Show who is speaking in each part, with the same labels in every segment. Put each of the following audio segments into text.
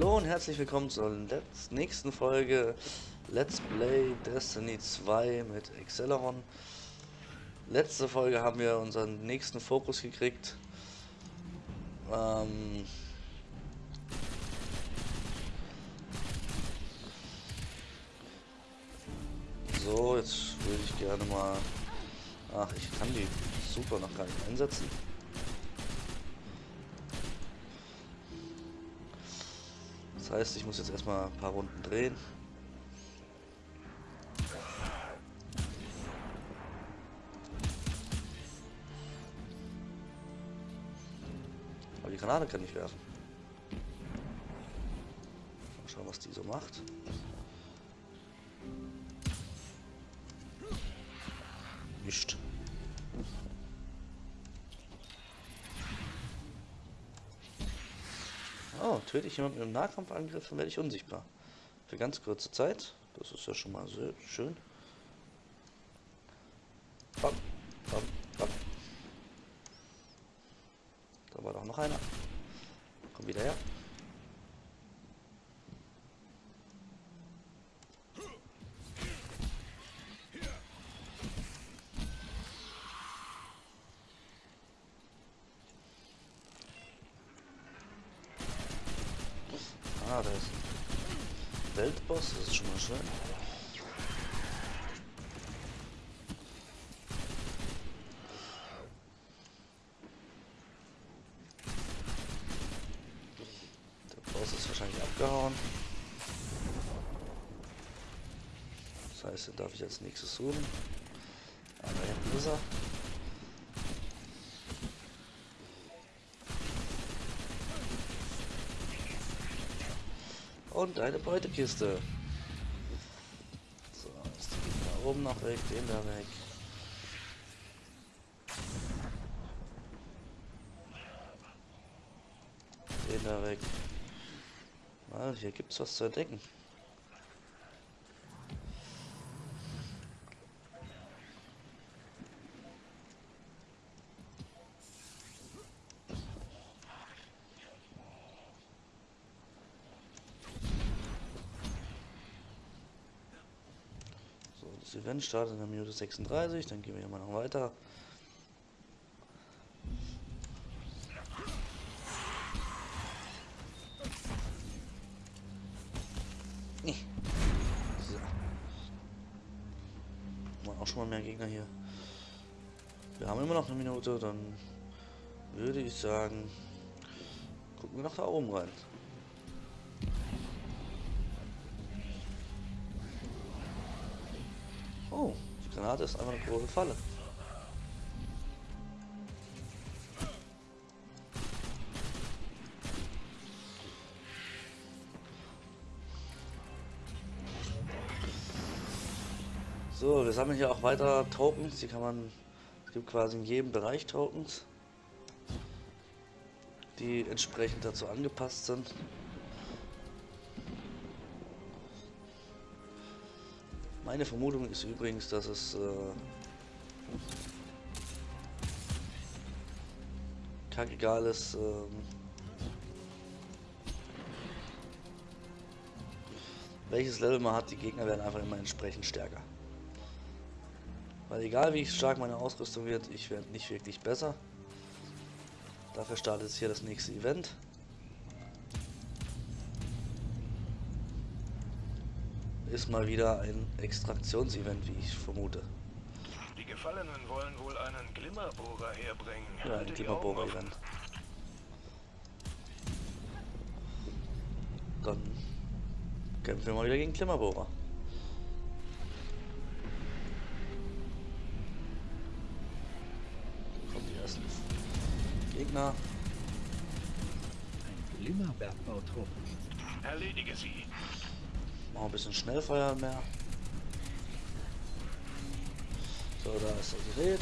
Speaker 1: Hallo und herzlich willkommen zur nächsten Folge Let's Play Destiny 2 mit Acceleron. Letzte Folge haben wir unseren nächsten Fokus gekriegt. Ähm so, jetzt würde ich gerne mal... Ach, ich kann die super noch gar nicht einsetzen. Das heißt, ich muss jetzt erstmal ein paar Runden drehen. Aber die Granate kann ich werfen. Mal schauen, was die so macht. Nicht. Oh, töte ich jemanden mit einem Nahkampfangriff, dann werde ich unsichtbar. Für ganz kurze Zeit. Das ist ja schon mal sehr schön. Bam, bam, bam. Da war doch noch einer. Komm wieder her. Ah, da ist Weltboss, das ist schon mal schön. Der Boss ist wahrscheinlich abgehauen. Das heißt, den darf ich als nächstes suchen. Aber hinten ist er. Und eine Beutekiste. So, jetzt geht da oben noch weg, den da weg. Den da weg. Ah, hier gibt's was zu entdecken. Das Event startet in der Minute 36, dann gehen wir hier mal noch weiter. Auch schon mal mehr Gegner hier. Wir haben immer noch eine Minute, dann würde ich sagen, gucken wir nach da oben rein. Oh, die Granate ist einfach eine große Falle. So, wir sammeln hier auch weiter Tokens. Die kann man, es gibt quasi in jedem Bereich Tokens, die entsprechend dazu angepasst sind. Meine Vermutung ist übrigens, dass es äh, kackegal ist, äh, welches Level man hat, die Gegner werden einfach immer entsprechend stärker. Weil egal wie stark meine Ausrüstung wird, ich werde nicht wirklich besser. Dafür startet jetzt hier das nächste Event. Ist mal wieder ein Extraktionsevent, wie ich vermute.
Speaker 2: Die Gefallenen wollen wohl einen Glimmerbohrer herbringen.
Speaker 1: Ja, ein Glimmerbohrer-Event. Dann kämpfen wir mal wieder gegen Glimmerbohrer. Kommen die ersten Gegner.
Speaker 3: Ein Glimmerbergbautrupp.
Speaker 2: Erledige sie.
Speaker 1: Machen ein bisschen Schnellfeuer mehr. So, da ist das Gerät.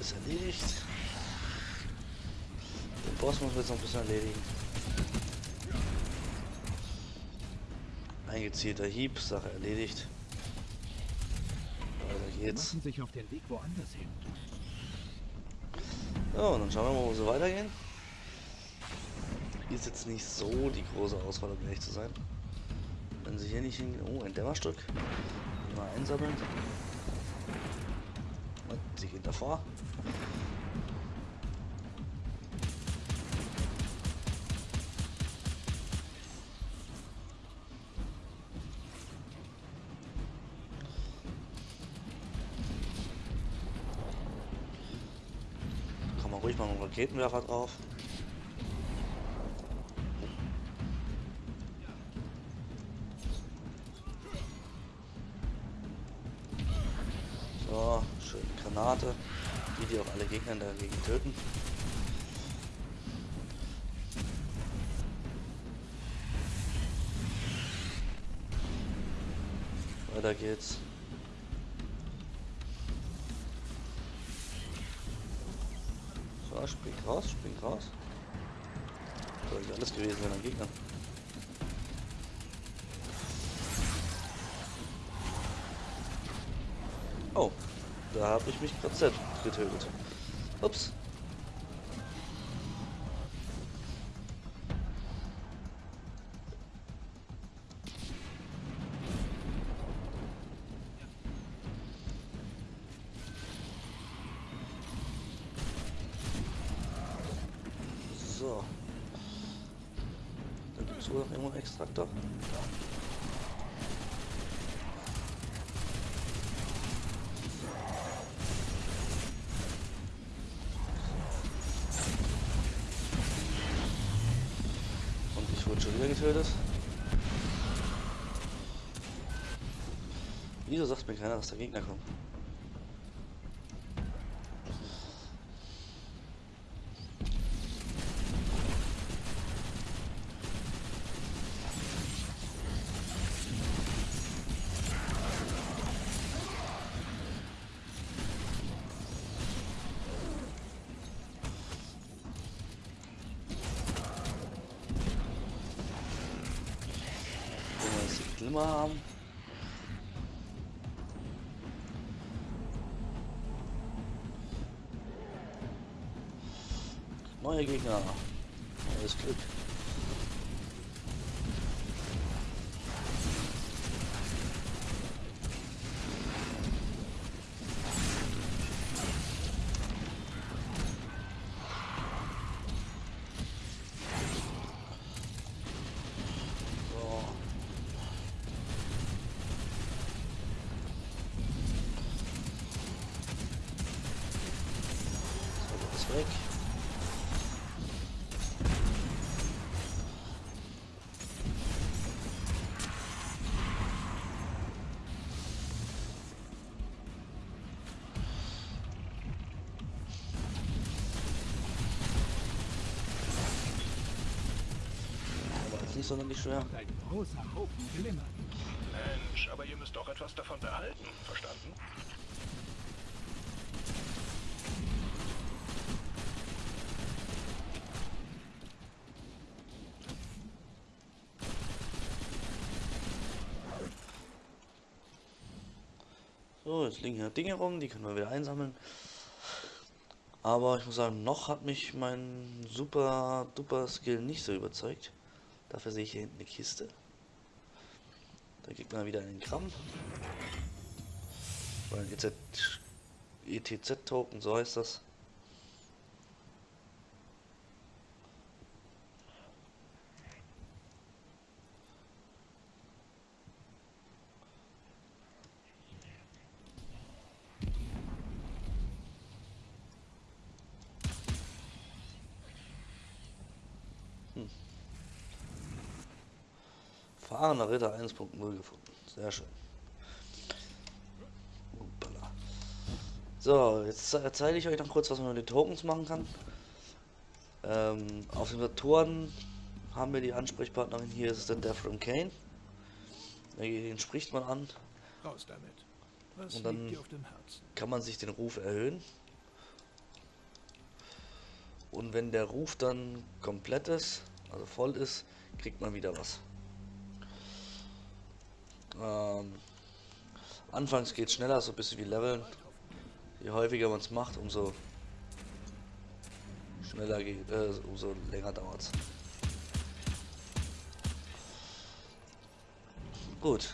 Speaker 1: Ist erledigt. Den Boss muss jetzt noch ein bisschen erledigen. Ein gezielter Hieb, Sache erledigt.
Speaker 3: Sie
Speaker 1: geht's.
Speaker 3: machen sich auf den Weg woanders hin.
Speaker 1: Ja, und dann schauen wir mal, wo sie weitergehen. Hier ist jetzt nicht so die große Auswahl, um ehrlich zu sein. Wenn sie hier nicht hingehen. Oh, ein Dämmerstück. Mal einsammeln. Und sie geht davor. Man ruhig mal einen Raketenwerfer drauf. So, schön Granate. Die, die auch alle Gegner dagegen töten. Weiter geht's. So, spring raus, spring raus. Soll ich alles gewesen sein an Gegnern. Oh, da habe ich mich gerade selbst getötet. Ups. Wurde schon wieder getötet. Wieso sagt mir keiner, dass der Gegner kommt? Glimmer haben. Neue Gegner. Neues Glück. Aber jetzt nicht schwer.
Speaker 2: Mensch, aber ihr müsst doch etwas davon behalten. Verstanden?
Speaker 1: So, jetzt liegen hier Dinge rum, die können wir wieder einsammeln. Aber ich muss sagen, noch hat mich mein super duper Skill nicht so überzeugt. Dafür sehe ich hier hinten eine Kiste. Da kriegt man wieder einen Gramm. Oder ein ETZ-Token, so heißt das. Fahrender Ritter 1.0 gefunden. Sehr schön. Uppala. So, jetzt ze- zeige ich euch noch kurz, was man mit den Tokens machen kann. Ähm, auf den Motoren haben wir die Ansprechpartnerin hier, ist es der Death from Kane. Den spricht man an,
Speaker 3: Raus damit. Was
Speaker 1: Und dann- kann man sich den Ruf erhöhen. Und wenn der Ruf dann komplett ist, also voll ist, kriegt man wieder was. Ähm, anfangs geht es schneller, so ein bisschen wie Leveln. Je häufiger man es macht, umso schneller geht, äh, umso länger dauert es. Gut.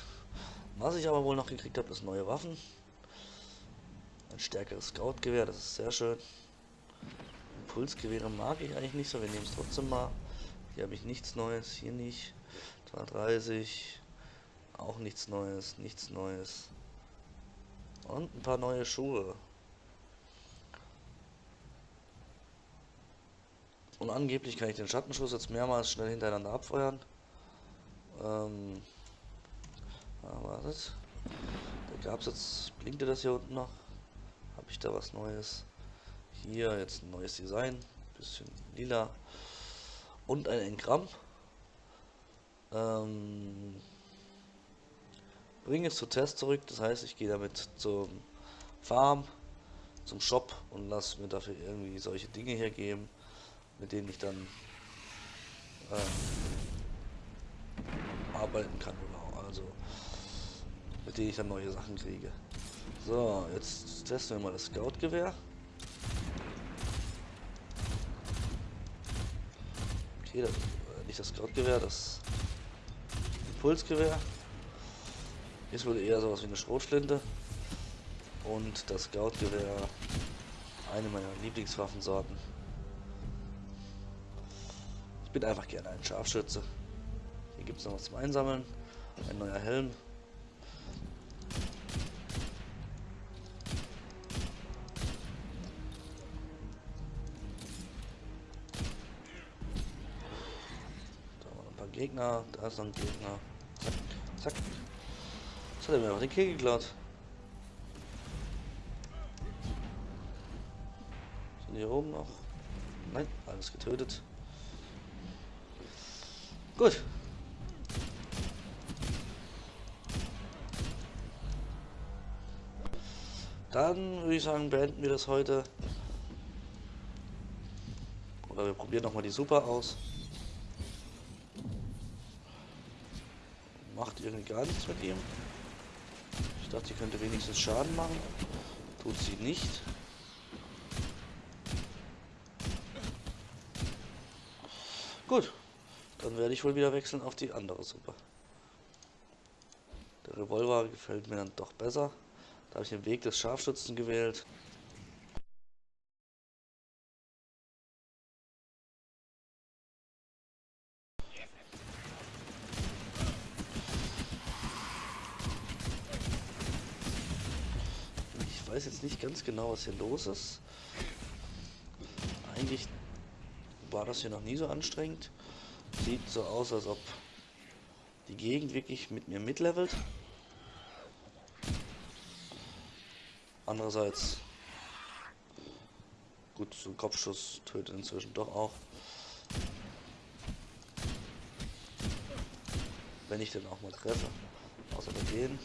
Speaker 1: Was ich aber wohl noch gekriegt habe, ist neue Waffen. Ein stärkeres Scout-Gewehr, das ist sehr schön. Impulsgewehre mag ich eigentlich nicht so, wir nehmen es trotzdem mal. Hier habe ich nichts Neues, hier nicht. 230, auch nichts Neues, nichts Neues. Und ein paar neue Schuhe. Und angeblich kann ich den Schattenschuss jetzt mehrmals schnell hintereinander abfeuern. Ähm, ah, wartet. Da gab es jetzt, blinkte das hier unten noch? Habe ich da was Neues? Hier jetzt ein neues Design, bisschen lila und ein Engramm. Ähm, bringe es zu Test zurück, das heißt, ich gehe damit zum Farm, zum Shop und lasse mir dafür irgendwie solche Dinge hier geben, mit denen ich dann äh, arbeiten kann oder also mit denen ich dann neue Sachen kriege. So, jetzt testen wir mal das Scout-Gewehr. Okay, das, äh, nicht das Scout-Gewehr, das Impulsgewehr. Ist wohl eher sowas wie eine Schrotflinte. Und das Scout-Gewehr, eine meiner Lieblingswaffensorten. Ich bin einfach gerne ein Scharfschütze. Hier gibt es noch was zum Einsammeln. Ein neuer Helm. Gegner, da ist noch ein Gegner. Zack, zack. Jetzt hat er mir noch den Kill geklaut. Sind hier oben noch? Nein, alles getötet. Gut. Dann würde ich sagen, beenden wir das heute. Oder wir probieren nochmal die Super aus. macht irgendwie gar nichts mit ihm. Ich dachte, sie könnte wenigstens Schaden machen. Tut sie nicht. Gut, dann werde ich wohl wieder wechseln auf die andere Suppe. Der Revolver gefällt mir dann doch besser. Da habe ich den Weg des Scharfschützen gewählt. weiß jetzt nicht ganz genau, was hier los ist. Eigentlich war das hier noch nie so anstrengend. Sieht so aus, als ob die Gegend wirklich mit mir mitlevelt. Andererseits, gut, so ein Kopfschuss tötet inzwischen doch auch. Wenn ich den auch mal treffe. Außer bei denen.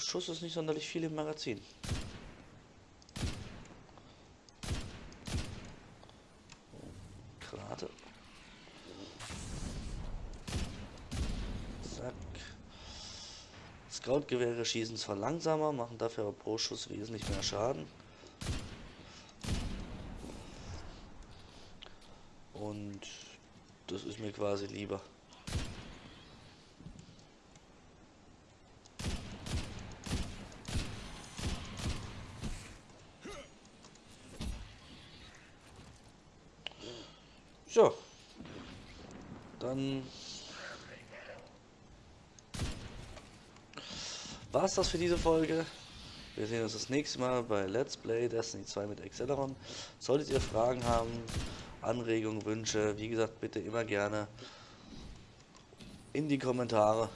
Speaker 1: Schuss ist nicht sonderlich viel im Magazin. Gerade. Zack. Scout-Gewehre schießen zwar langsamer, machen dafür aber pro Schuss wesentlich mehr Schaden. Und das ist mir quasi lieber. So. Dann war es das für diese Folge. Wir sehen uns das nächste Mal bei Let's Play Destiny 2 mit Acceleron. Solltet ihr Fragen haben, Anregungen, Wünsche, wie gesagt, bitte immer gerne in die Kommentare.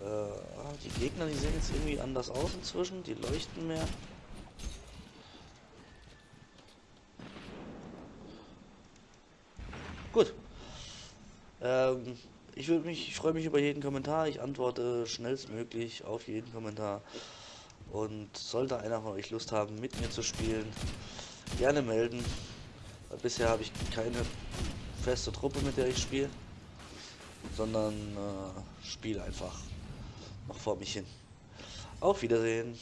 Speaker 1: Äh, die Gegner, die sehen jetzt irgendwie anders aus inzwischen, die leuchten mehr. Gut. Ähm, ich ich freue mich über jeden Kommentar. Ich antworte schnellstmöglich auf jeden Kommentar. Und sollte einer von euch Lust haben, mit mir zu spielen, gerne melden. Bisher habe ich keine feste Truppe, mit der ich spiele, sondern äh, spiele einfach noch vor mich hin. Auf Wiedersehen.